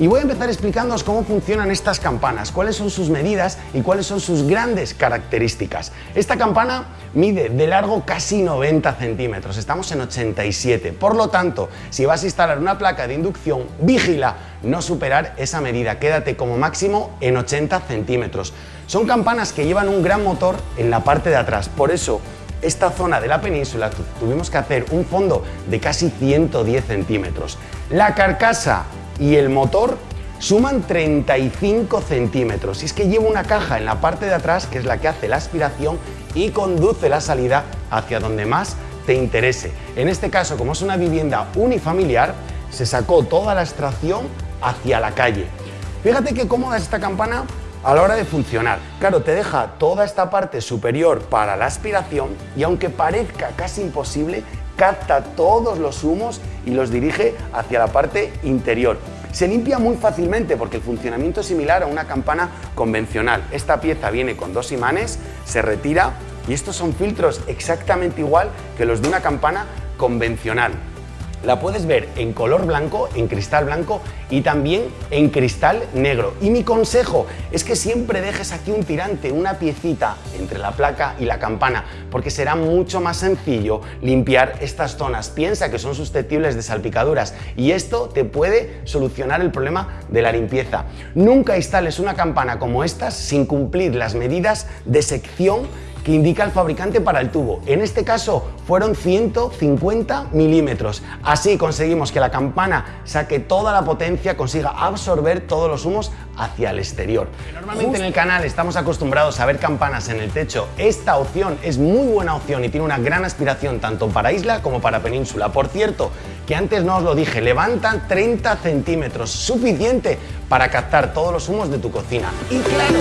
Y voy a empezar explicándoos cómo funcionan estas campanas, cuáles son sus medidas y cuáles son sus grandes características. Esta campana mide de largo casi 90 centímetros, estamos en 87. Por lo tanto, si vas a instalar una placa de inducción, vigila no superar esa medida, quédate como máximo en 80 centímetros. Son campanas que llevan un gran motor en la parte de atrás, por eso esta zona de la península tuvimos que hacer un fondo de casi 110 centímetros. La carcasa y el motor suman 35 centímetros y es que lleva una caja en la parte de atrás que es la que hace la aspiración y conduce la salida hacia donde más te interese. En este caso, como es una vivienda unifamiliar, se sacó toda la extracción hacia la calle. Fíjate qué cómoda es esta campana a la hora de funcionar. Claro, te deja toda esta parte superior para la aspiración y aunque parezca casi imposible, capta todos los humos y los dirige hacia la parte interior. Se limpia muy fácilmente porque el funcionamiento es similar a una campana convencional. Esta pieza viene con dos imanes, se retira y estos son filtros exactamente igual que los de una campana convencional. La puedes ver en color blanco, en cristal blanco y también en cristal negro. Y mi consejo es que siempre dejes aquí un tirante, una piecita entre la placa y la campana, porque será mucho más sencillo limpiar estas zonas. Piensa que son susceptibles de salpicaduras y esto te puede solucionar el problema de la limpieza. Nunca instales una campana como estas sin cumplir las medidas de sección que indica el fabricante para el tubo. En este caso fueron 150 milímetros. Así conseguimos que la campana saque toda la potencia, consiga absorber todos los humos hacia el exterior. Normalmente en el canal estamos acostumbrados a ver campanas en el techo. Esta opción es muy buena opción y tiene una gran aspiración tanto para isla como para península. Por cierto, que antes no os lo dije, levantan 30 centímetros, suficiente para captar todos los humos de tu cocina. Y claro,